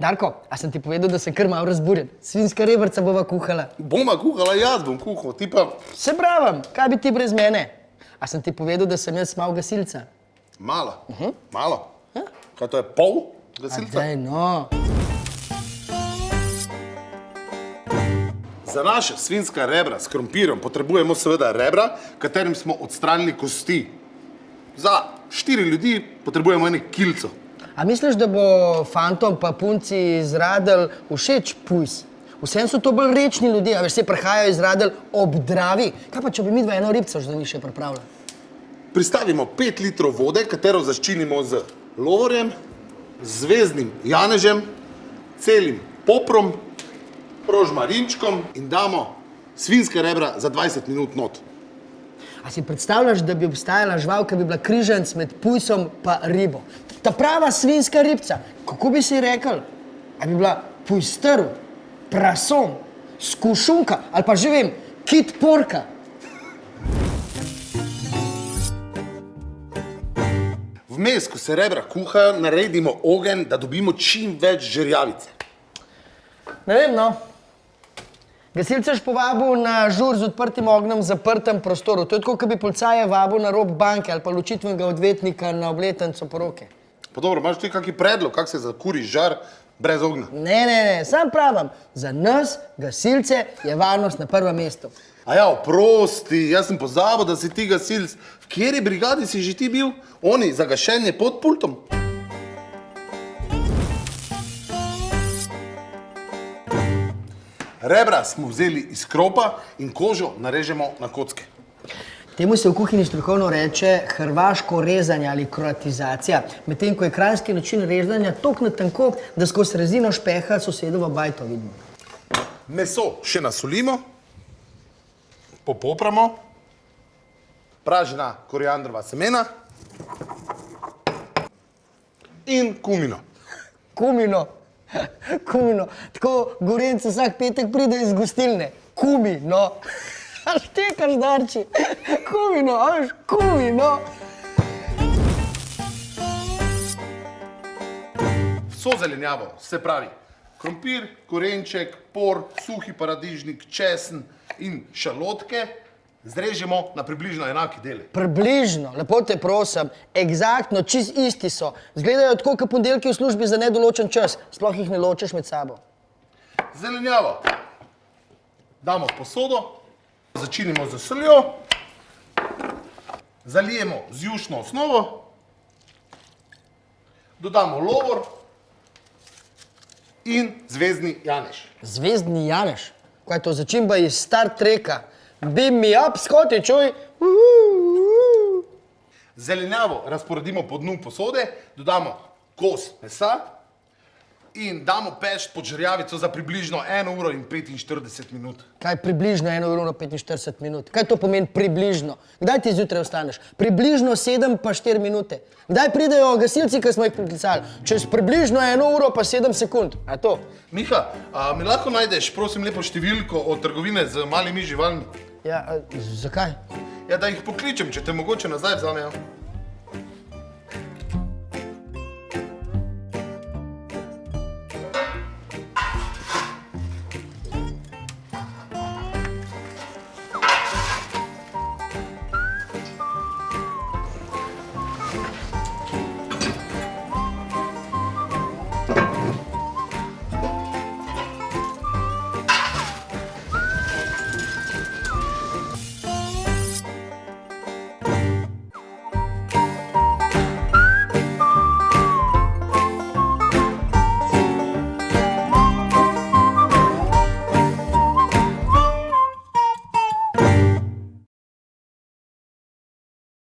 Darko, a sem ti povedal, da sem kar malo razburjen? Svinska rebrca bova kuhala. Boma kuhala, jaz bom kuhal, ti pa Se pravim, kaj bi ti brez mene? A sem ti povedal, da sem jaz mal gasilca? malo. Malo. Kaj to je pol gasilca? Daj, no. Za naše svinska rebra s krompirjem potrebujemo seveda rebra, katerim smo odstranili kosti. Za štiri ljudi potrebujemo ene kilco. A misliš, da bo fantom pa punci iz Radel všeč pujs? Vsem so to bolj rečni ljudje, a veš, se prihajajo iz Radel ob Dravi. Kaj pa, če bi mi dva eno ribco že za njih še pripravila? Pristavimo 5 litrov vode, katero zaščinimo z lovorjem, zvezdnim janežem, celim poprom, rožmarinčkom in damo svinske rebra za 20 minut not. A si predstavljaš, da bi obstajala žival, ki bi bila križanc med pujsom pa ribo? Ta prava svinska ribca, kako bi si rekel? A bi bila pujstrv, prason, skušunka ali pa že vem, kit porka? Vmes, ko se rebra kuhajo, naredimo ogenj, da dobimo čim več žerjavice. Ne vem, no. Gasilce je povabil na žur z odprtim ognjem v zaprtem prostoru. To je tako, kot bi policaje vabil na rob banke ali pa ločitvenega odvetnika na obletnico poroke. Pa dobro, imaš ti kakšen predlog, kako se zakuri žar brez ognja? Ne, ne, ne, sam pravim, za nas, gasilce, je varnost na prvem mestu. A ja, oprosti, jaz sem pozabil, da si ti gasilc. V kateri brigadi si že ti bil? Oni za gašenje pod pultom? Rebra smo vzeli iz kropa in kožo narežemo na kocke. Temu se v kuhinji strokovno reče hrvaško rezanje ali kroatizacija, medtem ko je kranjski način rezanja tok na tanko, da skozi rezino špeha sosedovo bajto vidimo. Meso še nasolimo, popopramo, pražena koriandrova semena in kumino. Kumino, kumino, tako gorenc vsak petek pride iz gostilne. Kumino, a štekaš darči, kumino, a veš, kumino. Vso zelenjavo, se pravi krompir, korenček, por, suhi paradižnik, česen in šalotke zrežemo na približno enake dele. Približno, lepo te prosim, egzaktno, čist isti so. Zgledajo tako, kot ponedeljki v službi za nedoločen čas, sploh jih ne ločeš med sabo. Zelenjavo damo v posodo, začinimo z soljo, zalijemo z jušno osnovo, dodamo lovor in zvezdni janež. Zvezdni Janeš, kaj je to začimba iz Star Treka? Beam me up, skoti, čuj. Zelenjavo razporedimo po dnu posode, dodamo kos mesa in damo peč pod žerjavico za približno 1 uro in 45 minut. Kaj približno 1 uro in 45 minut? Kaj to pomeni približno? Kdaj ti zjutraj vstaneš? Približno 7 pa 4 minute. Kdaj pridejo gasilci, ki smo jih priklicali? Čez približno 1 uro pa 7 sekund. A to? Miha, a mi lahko najdeš, prosim, lepo številko od trgovine z malimi živalmi? Ja, a, zakaj? Ja, da jih pokličem, če te mogoče nazaj vzamejo.